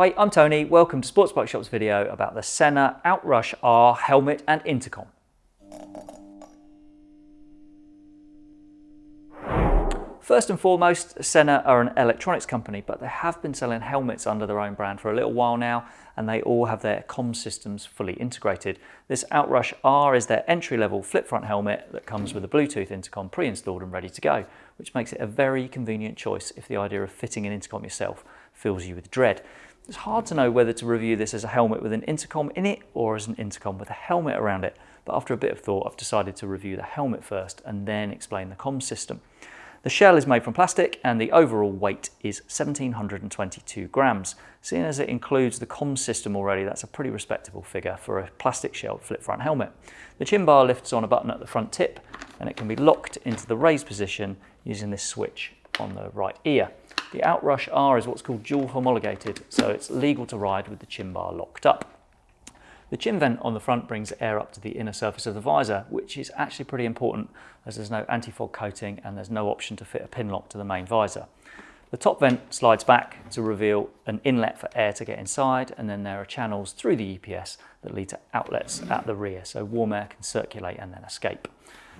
Hi, I'm Tony. Welcome to Sports Bike Shop's video about the Sena Outrush R helmet and intercom. First and foremost, Sena are an electronics company, but they have been selling helmets under their own brand for a little while now, and they all have their comm systems fully integrated. This Outrush R is their entry-level flip front helmet that comes with a Bluetooth intercom pre-installed and ready to go, which makes it a very convenient choice if the idea of fitting an intercom yourself fills you with dread. It's hard to know whether to review this as a helmet with an intercom in it or as an intercom with a helmet around it, but after a bit of thought I've decided to review the helmet first and then explain the comm system. The shell is made from plastic and the overall weight is 1722 grams. Seeing as it includes the comm system already, that's a pretty respectable figure for a plastic shelled flip front helmet. The chin bar lifts on a button at the front tip and it can be locked into the raised position using this switch on the right ear. The Outrush R is what's called dual homologated, so it's legal to ride with the chin bar locked up. The chin vent on the front brings air up to the inner surface of the visor, which is actually pretty important as there's no anti-fog coating and there's no option to fit a pin lock to the main visor. The top vent slides back to reveal an inlet for air to get inside and then there are channels through the EPS that lead to outlets at the rear so warm air can circulate and then escape.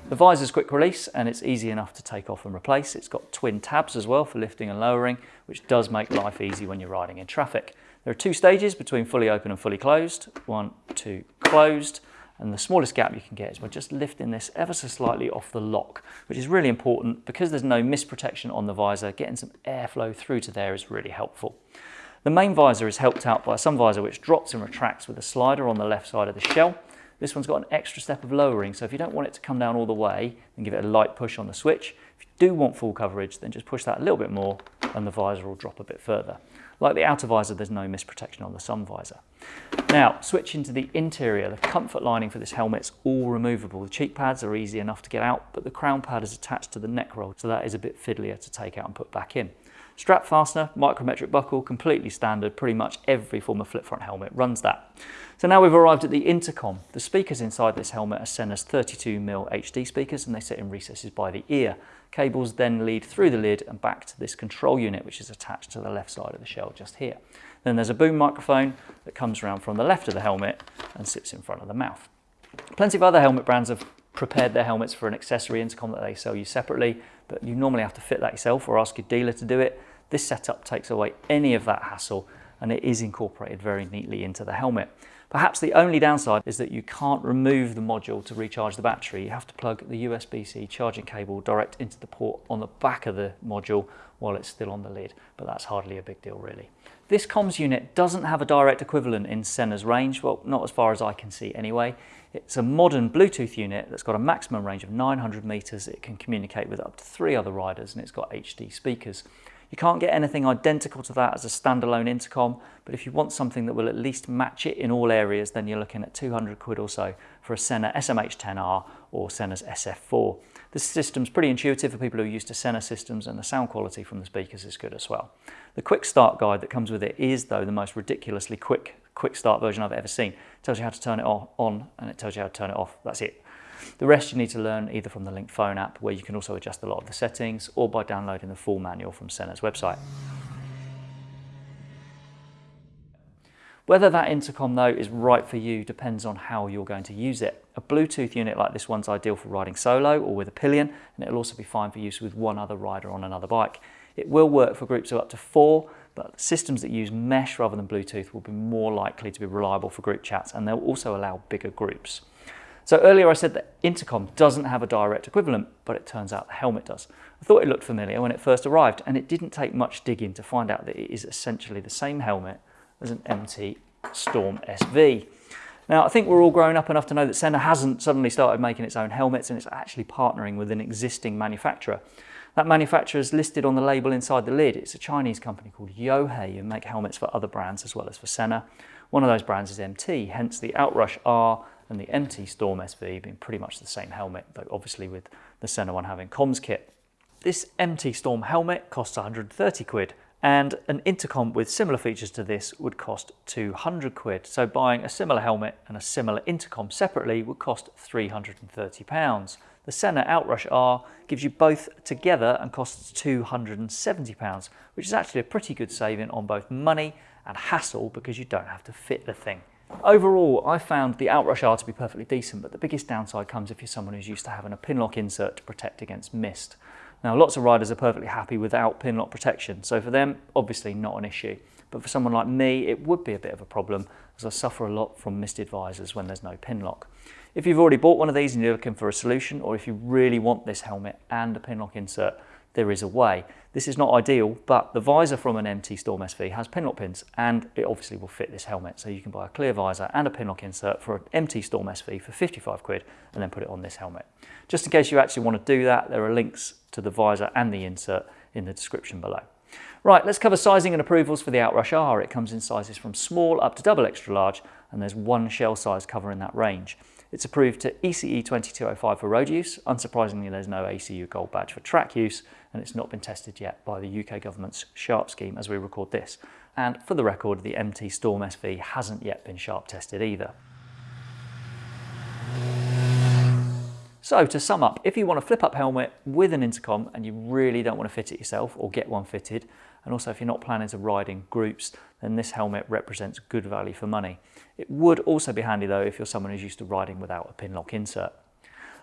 The visor's quick release and it's easy enough to take off and replace. It's got twin tabs as well for lifting and lowering, which does make life easy when you're riding in traffic. There are two stages between fully open and fully closed. One, two, closed. And the smallest gap you can get is by just lifting this ever so slightly off the lock, which is really important because there's no mist protection on the visor. Getting some airflow through to there is really helpful. The main visor is helped out by sun visor which drops and retracts with a slider on the left side of the shell. This one's got an extra step of lowering, so if you don't want it to come down all the way, then give it a light push on the switch. If you do want full coverage, then just push that a little bit more and the visor will drop a bit further. Like the outer visor, there's no mist protection on the sun visor. Now, switching to the interior, the comfort lining for this helmet's all removable. The cheek pads are easy enough to get out, but the crown pad is attached to the neck roll, so that is a bit fiddlier to take out and put back in. Strap fastener, micrometric buckle, completely standard. Pretty much every form of flip front helmet runs that. So now we've arrived at the intercom. The speakers inside this helmet are Sena's 32mm HD speakers and they sit in recesses by the ear. Cables then lead through the lid and back to this control unit which is attached to the left side of the shell just here. Then there's a boom microphone that comes around from the left of the helmet and sits in front of the mouth. Plenty of other helmet brands have prepared their helmets for an accessory intercom that they sell you separately, but you normally have to fit that yourself or ask your dealer to do it. This setup takes away any of that hassle and it is incorporated very neatly into the helmet. Perhaps the only downside is that you can't remove the module to recharge the battery. You have to plug the USB-C charging cable direct into the port on the back of the module while it's still on the lid, but that's hardly a big deal really. This comms unit doesn't have a direct equivalent in Sena's range, well not as far as I can see anyway. It's a modern Bluetooth unit that's got a maximum range of 900 meters. It can communicate with up to three other riders and it's got HD speakers. You can't get anything identical to that as a standalone intercom, but if you want something that will at least match it in all areas, then you're looking at 200 quid or so for a Sena SMH10R or Sena's SF4. This system's pretty intuitive for people who are used to Sena systems and the sound quality from the speakers is good as well. The quick start guide that comes with it is though the most ridiculously quick quick start version I've ever seen. It tells you how to turn it on and it tells you how to turn it off. That's it. The rest you need to learn either from the Link Phone app, where you can also adjust a lot of the settings, or by downloading the full manual from Sena's website. Whether that intercom though is right for you depends on how you're going to use it. A Bluetooth unit like this one's ideal for riding solo or with a pillion, and it'll also be fine for use with one other rider on another bike. It will work for groups of up to four, but systems that use mesh rather than Bluetooth will be more likely to be reliable for group chats, and they'll also allow bigger groups. So earlier I said that intercom doesn't have a direct equivalent, but it turns out the helmet does. I thought it looked familiar when it first arrived, and it didn't take much digging to find out that it is essentially the same helmet as an MT Storm SV. Now, I think we're all grown up enough to know that Sena hasn't suddenly started making its own helmets and it's actually partnering with an existing manufacturer. That manufacturer is listed on the label inside the lid. It's a Chinese company called Yohei who make helmets for other brands as well as for Sena. One of those brands is MT, hence the Outrush R and the MT Storm SV being pretty much the same helmet, though obviously with the Sena one having comms kit. This MT Storm helmet costs 130 quid and an intercom with similar features to this would cost 200 quid. So buying a similar helmet and a similar intercom separately would cost 330 pounds. The Sena Outrush R gives you both together and costs £270, which is actually a pretty good saving on both money and hassle because you don't have to fit the thing. Overall, I found the Outrush R to be perfectly decent, but the biggest downside comes if you're someone who's used to having a pinlock insert to protect against mist. Now, lots of riders are perfectly happy without pinlock protection, so for them, obviously not an issue. But for someone like me, it would be a bit of a problem as I suffer a lot from misted visors when there's no pinlock. If you've already bought one of these and you're looking for a solution, or if you really want this helmet and a pinlock insert, there is a way. This is not ideal, but the visor from an MT Storm SV has pinlock pins and it obviously will fit this helmet. So you can buy a clear visor and a pinlock insert for an MT Storm SV for 55 quid and then put it on this helmet. Just in case you actually want to do that, there are links to the visor and the insert in the description below. Right, let's cover sizing and approvals for the Outrush R. It comes in sizes from small up to double extra large and there's one shell size cover in that range. It's approved to ECE 2205 for road use. Unsurprisingly, there's no ACU gold badge for track use, and it's not been tested yet by the UK government's SHARP scheme as we record this. And for the record, the MT Storm SV hasn't yet been SHARP tested either. So to sum up, if you want a flip up helmet with an intercom and you really don't want to fit it yourself or get one fitted, and also if you're not planning to ride in groups, then this helmet represents good value for money. It would also be handy though if you're someone who's used to riding without a pinlock insert.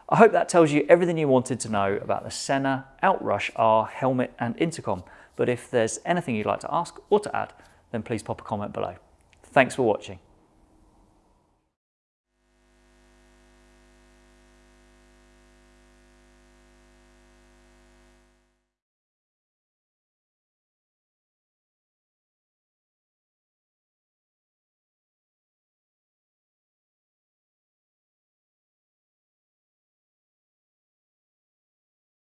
I hope that tells you everything you wanted to know about the Sena, Outrush R helmet and intercom. But if there's anything you'd like to ask or to add, then please pop a comment below. Thanks for watching.